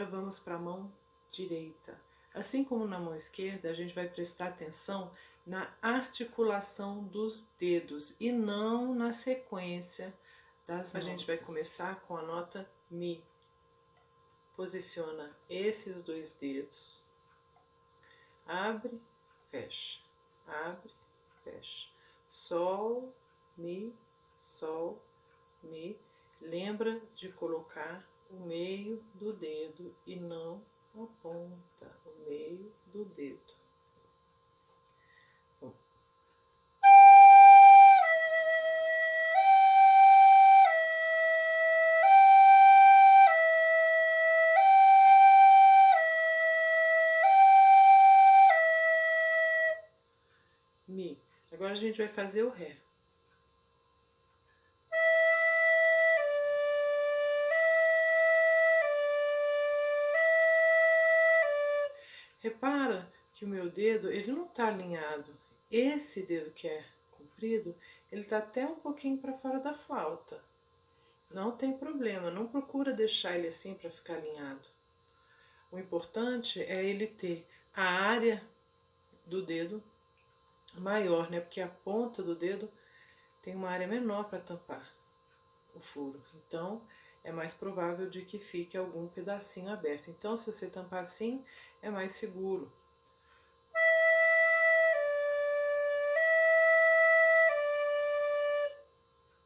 Agora vamos para a mão direita. Assim como na mão esquerda, a gente vai prestar atenção na articulação dos dedos e não na sequência das A gente vai começar com a nota Mi. Posiciona esses dois dedos. Abre, fecha. Abre, fecha. Sol, Mi, Sol, Mi. Lembra de colocar o meio do dedo e não a ponta, o meio do dedo. Mi. Agora a gente vai fazer o Ré. Repara que o meu dedo, ele não está alinhado. Esse dedo que é comprido, ele está até um pouquinho para fora da flauta. Não tem problema, não procura deixar ele assim para ficar alinhado. O importante é ele ter a área do dedo maior, né? Porque a ponta do dedo tem uma área menor para tampar o furo. Então, é mais provável de que fique algum pedacinho aberto. Então, se você tampar assim, é mais seguro.